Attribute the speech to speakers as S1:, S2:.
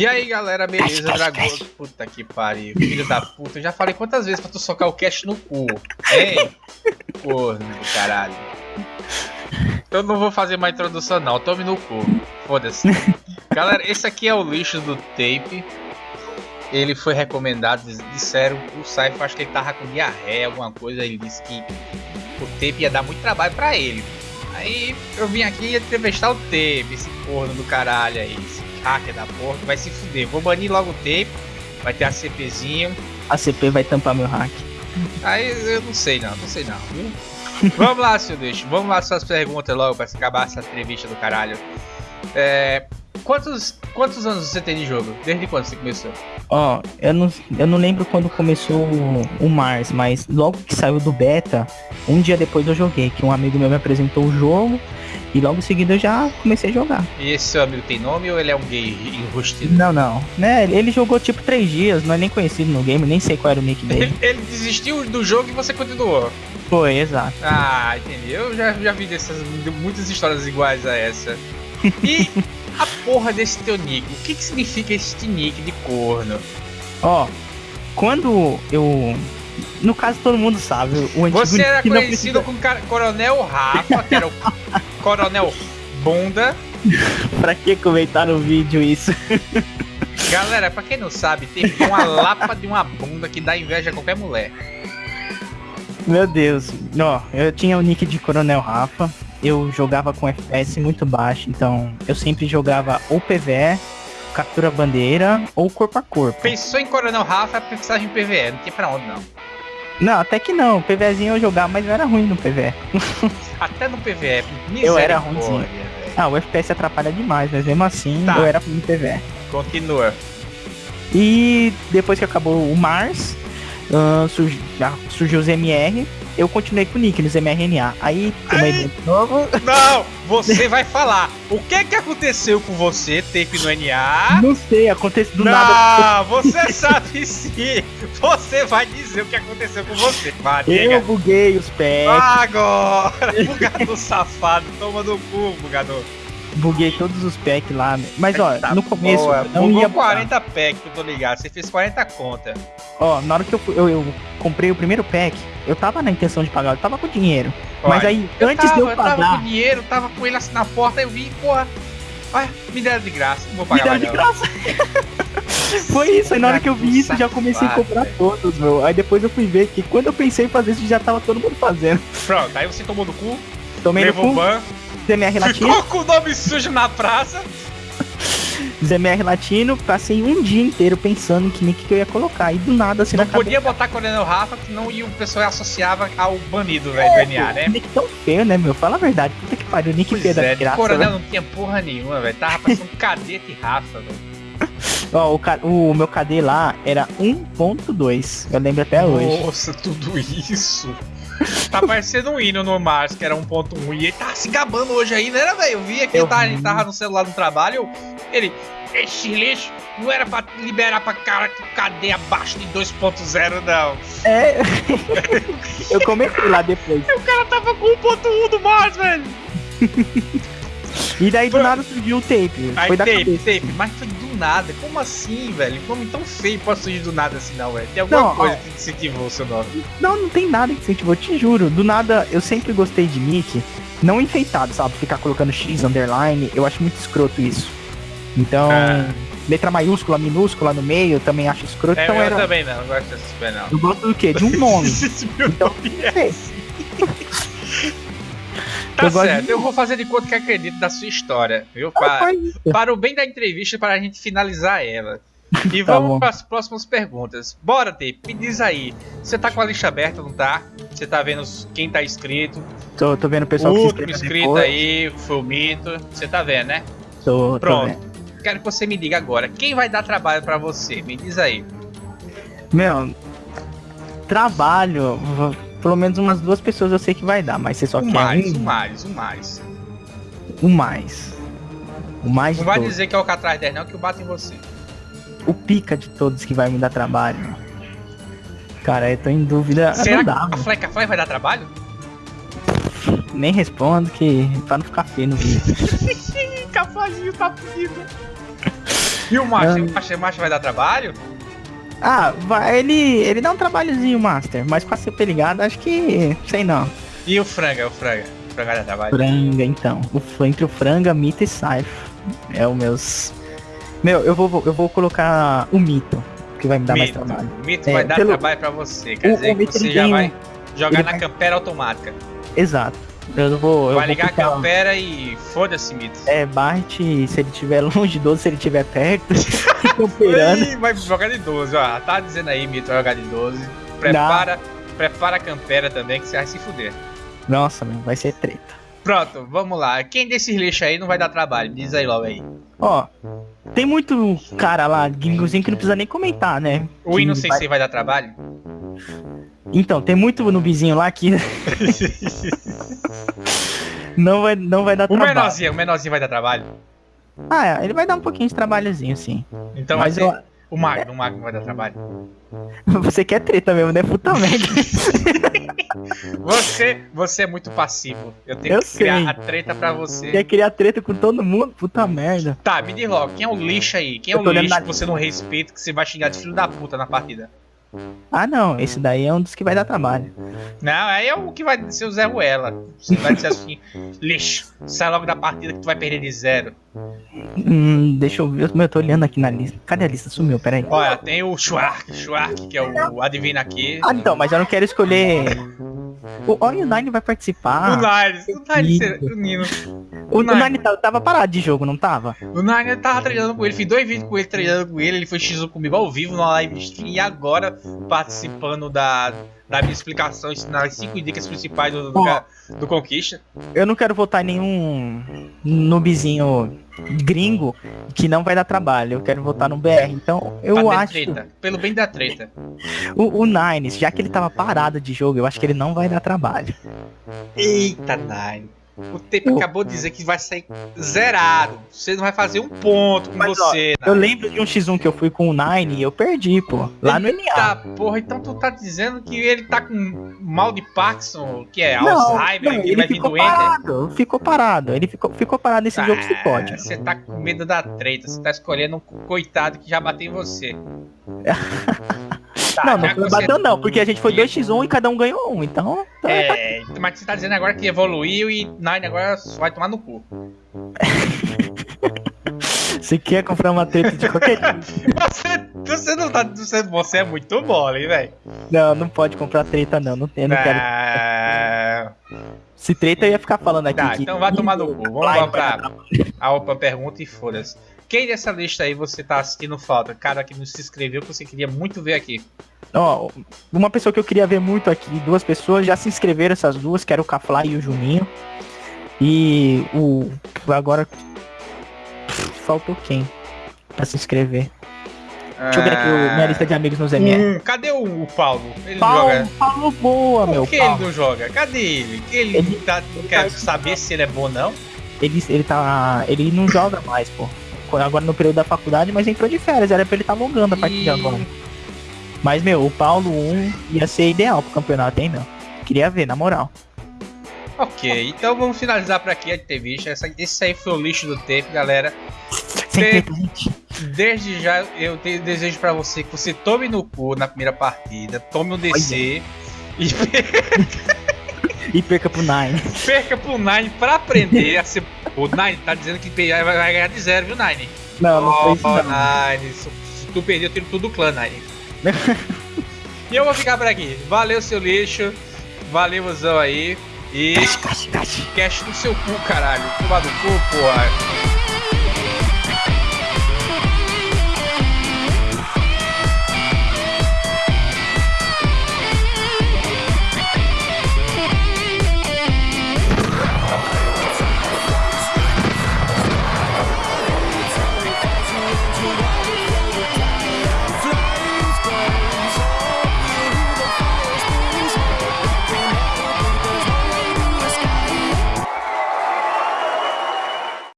S1: E aí galera, beleza? Dragão. Puta que pariu, filho da puta. Eu já falei quantas vezes pra tu socar o cash no cu, hein? Porra do caralho. Eu não vou fazer mais introdução não, tome no cu. Foda-se. Galera, esse aqui é o lixo do tape. Ele foi recomendado, disseram, o Saif acho que ele tava com diarreia, alguma coisa, ele disse que o tape ia dar muito trabalho pra ele. Aí eu vim aqui entrevistar o tape, esse corno do caralho aí, esse hacker da porra, vai se fuder. Vou banir logo o tape, vai ter a CPzinho.
S2: A CP vai tampar meu hack.
S1: Aí eu não sei não, não sei não, viu? vamos lá, seu deixo, vamos lá suas perguntas logo pra acabar essa entrevista do caralho. É, quantos, quantos anos você tem de jogo? Desde quando você começou?
S2: Ó, oh, eu não, eu não lembro quando começou o, o Mars, mas logo que saiu do beta, um dia depois eu joguei, que um amigo meu me apresentou o jogo e logo em seguida eu já comecei a jogar.
S1: E esse seu amigo tem nome ou ele é um gay enrustido?
S2: Não, não. Né, ele jogou tipo três dias, não é nem conhecido no game, nem sei qual era o nick dele.
S1: ele desistiu do jogo e você continuou.
S2: Foi, exato.
S1: Ah, entendi. Eu já, já vi dessas muitas histórias iguais a essa. E a porra desse teu nick? O que, que significa este nick de corno?
S2: Ó, quando eu no caso, todo mundo sabe. O
S1: antigo Você era conhecido como Coronel Rafa, que era o Coronel Bunda.
S2: pra que comentar no vídeo isso?
S1: Galera, pra quem não sabe, tem uma lapa de uma bunda que dá inveja a qualquer mulher.
S2: Meu Deus. Ó, eu tinha o nick de Coronel Rafa. Eu jogava com FPS muito baixo, então eu sempre jogava ou PVE, captura bandeira ou corpo a corpo.
S1: Pensou em Coronel Rafa, precisava em PVE, não tinha pra onde não.
S2: Não, até que não. PVzinho eu jogava, mas eu era ruim no PVE.
S1: Até no PVE.
S2: Eu era ruimzinho. Ah, o FPS atrapalha demais, mas mesmo assim tá. eu era ruim no PVE.
S1: Continua.
S2: E depois que acabou o Mars, uh, surgiu, surgiu os MR eu continuei com nos mRNA. Aí, tomei de novo.
S1: Não, você vai falar. O que que aconteceu com você, tape no NA?
S2: Não sei, aconteceu do
S1: não,
S2: nada.
S1: Você sabe sim. Você vai dizer o que aconteceu com você. Vai,
S2: eu buguei os pés.
S1: Agora, bugador safado, toma no cu, bugador
S2: buguei todos os packs lá. Mas ó, tá no começo boa.
S1: não Bugou ia 40 packs, eu tô ligado. Você fez 40 conta.
S2: Ó, na hora que eu, eu, eu, comprei o primeiro pack, eu tava na intenção de pagar, eu tava com dinheiro. Olha, mas aí, antes tava, de eu pagar.
S1: Eu tava com dinheiro, tava com ele assim na porta, eu vi, porra. Olha, me deram de graça, não vou pagar.
S2: Me deram de graça. Foi isso, aí na hora que eu vi isso, já comecei a comprar todos, meu. Aí depois eu fui ver que quando eu pensei em fazer isso, já tava todo mundo fazendo.
S1: Pronto, aí você tomou no cu,
S2: Tomei levou no cu, ban, ZMR Latino.
S1: Ficou com o nome sujo na praça.
S2: ZMR Latino, passei um dia inteiro pensando que nick que eu ia colocar. E do nada, assim,
S1: Não podia cabeça... botar Coronel Rafa, que não ia, o pessoal associava ao banido, velho, do NA, né?
S2: Nick tão feio, né, meu? Fala a verdade. Puta que pariu, nick feio da
S1: é, graça. Coronel não tinha porra nenhuma, velho. Tava um cadete Rafa, velho.
S2: Ó, o, o meu KD lá era 1.2. Eu lembro até hoje.
S1: Nossa, tudo isso. Tá parecendo um hino no Mars, que era 1.1. E ele tá se gabando hoje aí, né, velho? Eu vi aqui, eu tava, ele tava no celular no trabalho. Ele, esse lixo não era pra liberar pra cara que cadê abaixo de 2.0, não.
S2: É. eu comentei lá depois.
S1: E o cara tava com 1.1 do Mars, velho.
S2: E daí do nada surgiu o tape.
S1: Aí, foi da tape, cabeça. tape, mas foi nada. Como assim, velho? Como tão feio pode surgir do nada assim, não, velho? Tem alguma não, coisa ó, que incentivou o seu nome?
S2: Não, não tem nada que incentivou, te juro. Do nada, eu sempre gostei de nick, não enfeitado, sabe? Ficar colocando X underline, eu acho muito escroto isso. Então. Ah. Letra maiúscula, minúscula no meio, eu também acho escroto.
S1: É,
S2: então
S1: eu
S2: era...
S1: também não, eu gosto desse não.
S2: Eu gosto do quê? De um nome. então, é assim.
S1: Tá certo, de... eu vou fazer de conta que acredito da sua história, viu? Para, para o bem da entrevista, para a gente finalizar ela. E tá vamos para as próximas perguntas. Bora, Tape, me diz aí. Você tá com a lista aberta, não tá? Você tá vendo quem tá inscrito?
S2: Tô, tô vendo o pessoal
S1: o que último inscrito aí, foi o Mito. Você tá vendo, né?
S2: Tô,
S1: Pronto. Tô Quero que você me diga agora. Quem vai dar trabalho para você? Me diz aí.
S2: Meu, trabalho pelo menos umas duas pessoas eu sei que vai dar, mas você só
S1: o
S2: quer
S1: mais,
S2: um.
S1: O mais, o mais.
S2: O mais. O mais
S1: Não vai todos. dizer que é o Catraz 10 não, que o bate em você.
S2: O pica de todos que vai me dar trabalho. Cara, eu tô em dúvida.
S1: Será dá, que a Fleca Fly vai dar trabalho?
S2: Nem respondo, que pra não ficar feio no vídeo.
S1: Cafazinho tá fudido. E o Master? O Master, Master vai dar trabalho?
S2: Ah, vai, ele, ele dá um trabalhozinho, Master, mas com a CP ligada, acho que. sei não.
S1: E o Franga, o Franga? O Franga dá trabalho?
S2: Franga, então. O, entre o Franga, Mito e Saif. É o meus. Meu, eu vou, eu vou colocar o Mito, que vai me dar
S1: Mito.
S2: mais trabalho.
S1: O Mito
S2: É,
S1: vai dar
S2: pelo-
S1: trabalho pra você, quer
S2: O-
S1: dizer
S2: o
S1: que
S2: Mito,
S1: você já
S2: tem
S1: vai jogar
S2: ele
S1: na
S2: vai-
S1: campera automática.
S2: Exato. Eu não vou. Eu
S1: vai
S2: vou
S1: ligar
S2: clicar-
S1: a campera e foda-se, Mito.
S2: É, Bart, se ele estiver longe de 12, se ele estiver perto, camperando.
S1: Ih, vai jogar de 12, ó. Tá dizendo aí, Mito, vai jogar de 12. Prepara, prepara a campera também que você vai se fuder.
S2: Nossa, meu, vai ser treta.
S1: Pronto, vamos lá. Quem desses lixos aí não vai dar trabalho? Diz aí logo aí.
S2: Ó, tem muito cara lá, gringozinho, que não precisa nem comentar, né?
S1: O
S2: Que
S1: não
S2: vai-
S1: sei se vai dar trabalho.
S2: Então, tem muito nubizinho lá que não vai, não vai dar
S1: O
S2: trabalho.
S1: menorzinho, o menorzinho vai dar trabalho.
S2: Ah, é, ele vai dar um pouquinho de trabalhozinho, sim.
S1: Então
S2: Mas
S1: vai
S2: eu,
S1: o Magno, o Magno vai dar trabalho.
S2: você quer treta mesmo, né? Puta merda.
S1: Você, você é muito passivo. Eu tenho
S2: Eu
S1: que criar
S2: sei.
S1: a treta pra você.
S2: quer criar treta com todo mundo? Puta merda.
S1: Tá, me diz logo, quem é o lixo aí? Quem é o lixo que você não respeita, que você vai xingar de filho da puta na partida?
S2: Ah, não, esse daí é um dos que vai dar trabalho.
S1: Não, aí é o que vai ser o Zé Ruela. Você vai dizer assim, lixo, sai logo da partida que tu vai perder de zero.
S2: Hum, deixa eu ver, eu tô olhando aqui na lista. Cadê a lista? Sumiu, peraí.
S1: Olha, tem o Schwark, Schwark, que é o adivina aqui.
S2: Ah, então, mas eu não quero escolher. O, olha, o Nine vai participar.
S1: O Nines, o
S2: Nino.
S1: o Nino.
S2: O, o
S1: Nine.
S2: Nine tava parado de jogo, não tava?
S1: O Nine tava treinando com ele, fiz dois vídeos com ele treinando com ele, ele foi X1 comigo ao vivo na live stream e agora participando da, da minha explicação, ensinando as 5 dicas principais do, do, ca- do Conquista.
S2: Eu não quero votar em nenhum noobzinho gringo que não vai dar trabalho. Eu quero votar no BR. Então, eu acho.
S1: treta, pelo bem da treta.
S2: O, o Nines, já que ele tava parado de jogo, eu acho que ele não vai dar trabalho.
S1: Eita, Nine. O tempo acabou de dizer que vai sair zerado. Você não vai fazer um ponto com
S2: Mas, ó,
S1: você.
S2: Eu lembro de um X1 que eu fui com o Nine e eu perdi, pô. Lá no NA.
S1: Tá, porra, então tu tá dizendo que ele tá com mal de Parkinson, que é
S2: Não,
S1: Alzheimer,
S2: não,
S1: que ele vai vir
S2: ficou
S1: doente.
S2: parado, ficou parado. Ele ficou, ficou parado nesse jogo se
S1: Ah,
S2: pode.
S1: Você tá com medo da treta, você tá escolhendo um coitado que já bateu em você. Tá,
S2: não, não foi
S1: você-
S2: bateu não, porque a gente foi 2x1 e cada um ganhou um, então... então
S1: É, mas você tá dizendo agora que evoluiu e Nine agora só vai tomar no cu.
S2: Você quer comprar uma treta de qualquer?
S1: Você, você não tá. Você, você é muito mole, velho.
S2: Não, não pode comprar treta não, não, eu não quero.
S1: Ah,
S2: Se treta eu ia ficar falando aqui
S1: Tá,
S2: que...
S1: então vai tomar no cu. Vamos lá pra a outra pergunta e foda-se. Quem dessa lista aí você tá assistindo falta? Cara que não se inscreveu que você queria muito ver aqui.
S2: Ó, uma pessoa que eu queria ver muito aqui, duas pessoas já se inscreveram, essas duas, que era o Cafly e o Juninho. E o. Agora. Faltou quem? Pra se inscrever. Deixa eu ver aqui o- minha lista de amigos nos MR.
S1: Hum, cadê o, o Paulo? Ele
S2: Paulo,
S1: joga.
S2: Paulo boa, meu.
S1: Por que
S2: Paulo.
S1: ele não joga? Cadê ele? Ele,
S2: Ele-
S1: tá, quer saber se ele é bom não?
S2: Ele, ele tá. Ele não joga mais, pô. Agora no período da faculdade, mas entrou de férias. Era pra ele estar tá longando a partir de
S1: Ih.
S2: agora. Mas, meu, o Paulo 1 ia ser ideal pro campeonato, hein, meu? Queria ver, na moral.
S1: Ok, então vamos finalizar por aqui a entrevista. Essa, esse aí foi o lixo do tempo, galera.
S2: Sem
S1: Tem-
S2: treta, gente.
S1: Desde já eu desejo pra você que você tome no cu na primeira partida, tome um DC e
S2: E perca pro Nine.
S1: perca pro Nine pra aprender a ser. O Nine tá dizendo que vai ganhar de zero, viu, Nine?
S2: Não, não foi isso,
S1: Oh,
S2: não.
S1: Nine, se, tu perder, eu tiro tudo do clã, Nine. e eu vou ficar por aqui. Valeu, seu lixo. Valeu, Zão aí. E cash no seu cu, caralho. Toma do cu, porra.